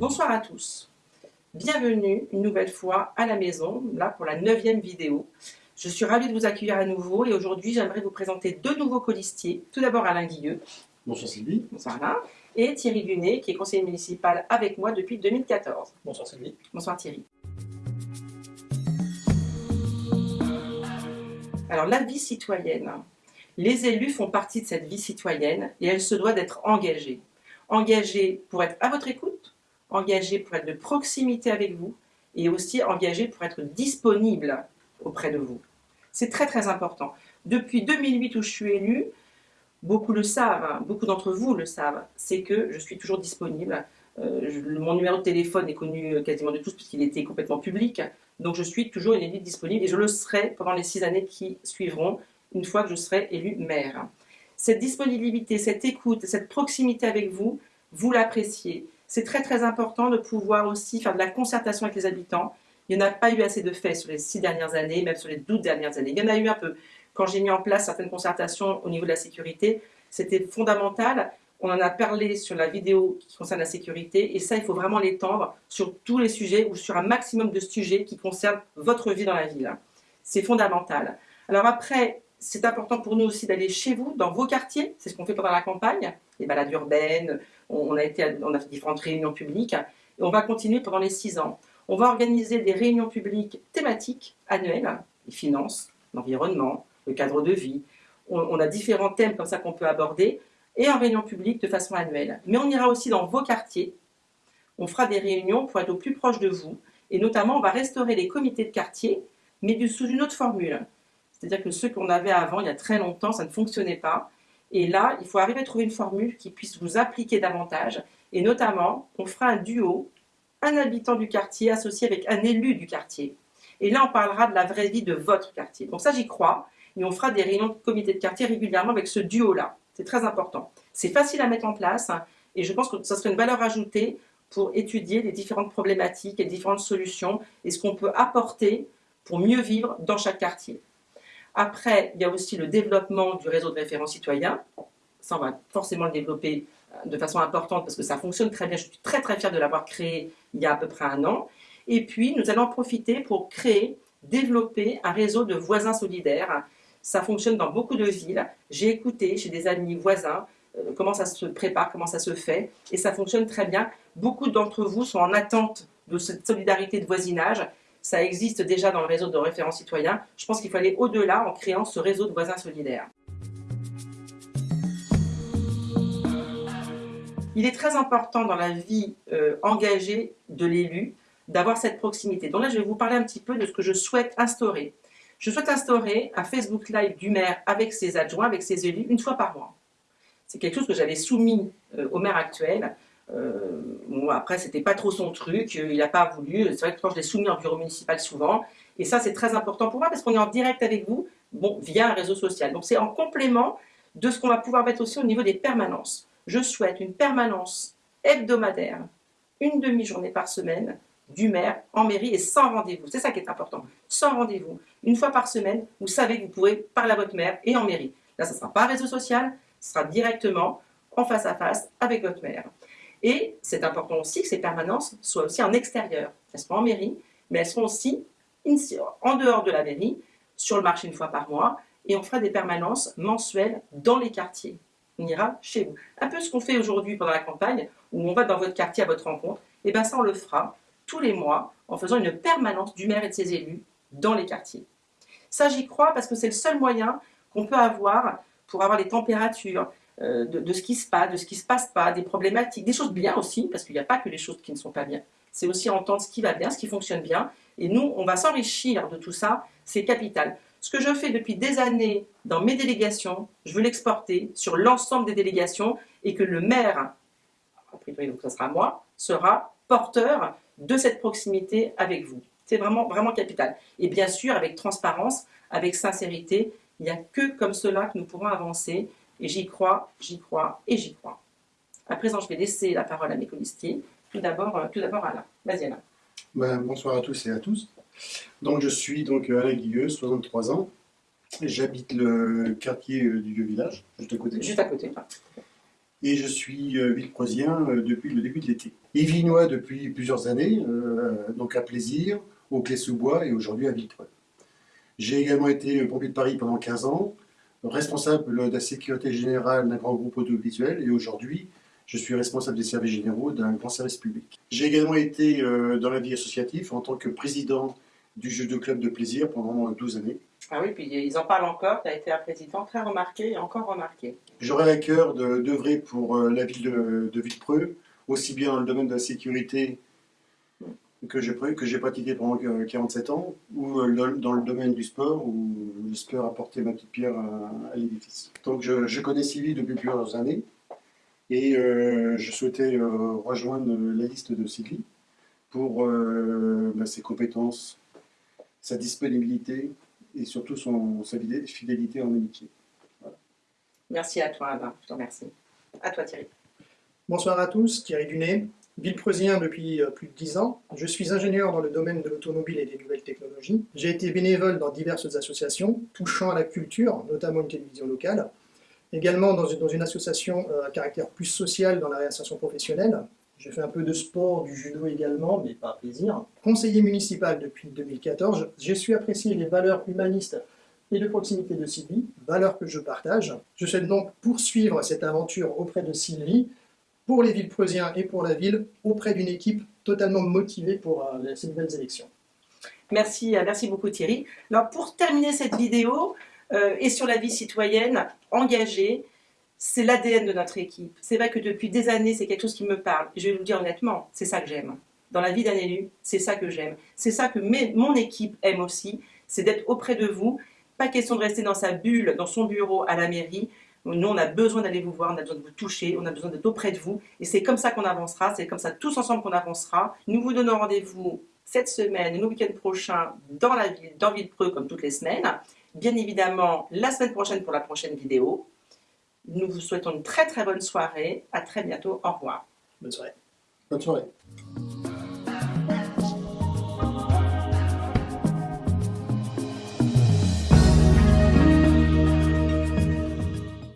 Bonsoir à tous. Bienvenue une nouvelle fois à la maison, là pour la neuvième vidéo. Je suis ravie de vous accueillir à nouveau et aujourd'hui j'aimerais vous présenter deux nouveaux colistiers. Tout d'abord Alain Guilleux. Bonsoir Sylvie. Bonsoir Alain. Et Thierry Dunet qui est conseiller municipal avec moi depuis 2014. Bonsoir Sylvie. Bonsoir Thierry. Alors la vie citoyenne. Les élus font partie de cette vie citoyenne et elle se doit d'être engagée. Engagée pour être à votre écoute, engagée pour être de proximité avec vous et aussi engagée pour être disponible auprès de vous. C'est très très important. Depuis 2008 où je suis élue, beaucoup le savent, hein, beaucoup d'entre vous le savent, c'est que je suis toujours disponible. Euh, mon numéro de téléphone est connu euh, quasiment de tous puisqu'il était complètement public. Donc je suis toujours une élue disponible et je le serai pendant les six années qui suivront, une fois que je serai élue maire. Cette disponibilité, cette écoute, cette proximité avec vous, vous l'appréciez. C'est très très important de pouvoir aussi faire de la concertation avec les habitants. Il n'y en a pas eu assez de faits sur les six dernières années, même sur les douze dernières années. Il y en a eu un peu. Quand j'ai mis en place certaines concertations au niveau de la sécurité, c'était fondamental. On en a parlé sur la vidéo qui concerne la sécurité et ça, il faut vraiment l'étendre sur tous les sujets ou sur un maximum de sujets qui concernent votre vie dans la ville. C'est fondamental. Alors après, c'est important pour nous aussi d'aller chez vous, dans vos quartiers. C'est ce qu'on fait pendant la campagne, les balades urbaines. On a, été, on a fait différentes réunions publiques et on va continuer pendant les six ans. On va organiser des réunions publiques thématiques annuelles, les finances, l'environnement, le cadre de vie. On, a différents thèmes comme ça qu'on peut aborder et en réunion publique de façon annuelle. Mais on ira aussi dans vos quartiers. On fera des réunions pour être au plus proche de vous. Et notamment, on va restaurer les comités de quartier, mais sous une autre formule. C'est-à-dire que ceux qu'on avait avant, il y a très longtemps, ça ne fonctionnait pas. Et là, il faut arriver à trouver une formule qui puisse vous appliquer davantage. Et notamment, on fera un duo, un habitant du quartier associé avec un élu du quartier. Et là, on parlera de la vraie vie de votre quartier. Donc ça, j'y crois. Et on fera des réunions de comité de quartier régulièrement avec ce duo-là. C'est très important. C'est facile à mettre en place et je pense que ça serait une valeur ajoutée pour étudier les différentes problématiques et différentes solutions et ce qu'on peut apporter pour mieux vivre dans chaque quartier. Après, il y a aussi le développement du réseau de référents citoyens. Ça, on va forcément le développer euh, de façon importante parce que ça fonctionne très bien. Je suis très très fière de l'avoir créé il y a à peu près un an. Et puis, nous allons en profiter pour créer, développer un réseau de voisins solidaires. Ça fonctionne dans beaucoup de villes. J'ai écouté chez des amis voisins euh, comment ça se prépare, comment ça se fait. Et ça fonctionne très bien. Beaucoup d'entre vous sont en attente de cette solidarité de voisinage ça existe déjà dans le réseau de référents citoyens. Je pense qu'il faut aller au-delà en créant ce réseau de voisins solidaires. Il est très important dans la vie euh, engagée de l'élu d'avoir cette proximité. Donc là, je vais vous parler un petit peu de ce que je souhaite instaurer. Je souhaite instaurer un Facebook Live du maire avec ses adjoints, avec ses élus, une fois par mois. C'est quelque chose que j'avais soumis euh, au maire actuel. Euh, bon, après, c'était pas trop son truc, il n'a pas voulu. C'est vrai que quand je l'ai soumis en bureau municipal souvent, et ça c'est très important pour moi parce qu'on est en direct avec vous, bon, via un réseau social. Donc c'est en complément de ce qu'on va pouvoir mettre aussi au niveau des permanences. Je souhaite une permanence hebdomadaire, une demi-journée par semaine, du maire en mairie et sans rendez-vous. C'est ça qui est important, sans rendez-vous. Une fois par semaine, vous savez que vous pourrez parler à votre maire et en mairie. Là, ça ne sera pas réseau social, ce sera directement en face à face avec votre maire. Et c'est important aussi que ces permanences soient aussi en extérieur. Elles seront en mairie, mais elles seront aussi en dehors de la mairie, sur le marché une fois par mois, et on fera des permanences mensuelles dans les quartiers. On ira chez vous. Un peu ce qu'on fait aujourd'hui pendant la campagne, où on va dans votre quartier à votre rencontre, et bien ça on le fera tous les mois en faisant une permanence du maire et de ses élus dans les quartiers. Ça j'y crois parce que c'est le seul moyen qu'on peut avoir pour avoir les températures, euh, de, ce qui se passe, de ce qui se passe pas, des problématiques, des choses bien aussi, parce qu'il n'y a pas que les choses qui ne sont pas bien. C'est aussi entendre ce qui va bien, ce qui fonctionne bien. Et nous, on va s'enrichir de tout ça, c'est capital. Ce que je fais depuis des années dans mes délégations, je veux l'exporter sur l'ensemble des délégations et que le maire, a priori donc ça sera moi, sera porteur de cette proximité avec vous. C'est vraiment, vraiment capital. Et bien sûr, avec transparence, avec sincérité, il n'y a que comme cela que nous pourrons avancer et j'y crois, j'y crois et j'y crois. À présent, je vais laisser la parole à mes colistiers. Tout d'abord, euh, tout d'abord Alain. Vas-y Alain. Ben, bonsoir à tous et à tous. Donc je suis donc euh, Alain Guilleux, 63 ans. J'habite le quartier euh, du vieux village, juste à côté. Juste à côté. et je suis villepreusien euh, depuis le début de l'été. Et vinois depuis plusieurs années, euh, donc à Plaisir, au Clé-sous-Bois et aujourd'hui à Villepreux. J'ai également été pompier de Paris pendant 15 ans, responsable de la sécurité générale d'un grand groupe audiovisuel et aujourd'hui je suis responsable des services généraux d'un grand service public. J'ai également été dans la vie associative en tant que président du jeu de club de plaisir pendant 12 années. Ah oui, puis ils en parlent encore, tu as été un président très remarqué et encore remarqué. J'aurais à cœur d'œuvrer pour euh, la ville de, de, Villepreux, aussi bien dans le domaine de la sécurité que j'ai pratiqué pendant 47 ans, ou euh, dans le domaine du sport, où j'espère apporter ma petite pierre à, l'édifice. Donc je, je, connais Sylvie depuis plusieurs années, et euh, je souhaitais rejoindre la liste de Sylvie pour bah, ses compétences, sa disponibilité, et surtout son, sa fidélité en amitié. Merci à toi, Alain. Je te remercie. À toi, Thierry. Bonsoir à tous, Thierry Dunet, Villepreusien depuis euh, plus de 10 ans. Je suis ingénieur dans le domaine de l'automobile et des nouvelles technologies. J'ai été bénévole dans diverses associations touchant à la culture, notamment une télévision locale. Également dans une, association euh, à caractère plus social dans la réinsertion professionnelle, j'ai fait un peu de sport, du judo également, mais pas plaisir. Conseiller municipal depuis 2014, j'ai su apprécier les valeurs humanistes et de proximité de Sylvie, valeurs que je partage. Je souhaite donc poursuivre cette aventure auprès de Sylvie, pour les villes preusiens et pour la ville, auprès d'une équipe totalement motivée pour euh, ces nouvelles élections. Merci, euh, merci beaucoup Thierry. Alors pour terminer cette vidéo, euh, et sur la vie citoyenne engagée, c'est l'ADN de notre équipe. C'est vrai que depuis des années, c'est quelque chose qui me parle. Je vais vous dire honnêtement, c'est ça que j'aime. Dans la vie d'un élu, c'est ça que j'aime. C'est ça que mon équipe aime aussi, c'est d'être auprès de vous. Pas question de rester dans sa bulle, dans son bureau à la mairie. Nous, on a besoin d'aller vous voir, on a besoin de vous toucher, on a besoin d'être auprès de vous. Et c'est comme ça qu'on avancera, c'est comme ça tous ensemble qu'on avancera. Nous vous donnons rendez-vous cette semaine et le week-end prochain dans la ville, dans Villepreux, comme toutes les semaines. Bien évidemment, la semaine prochaine pour la prochaine vidéo. Nous vous souhaitons une très très bonne soirée. À très bientôt. Au revoir. Bonne soirée. Bonne soirée.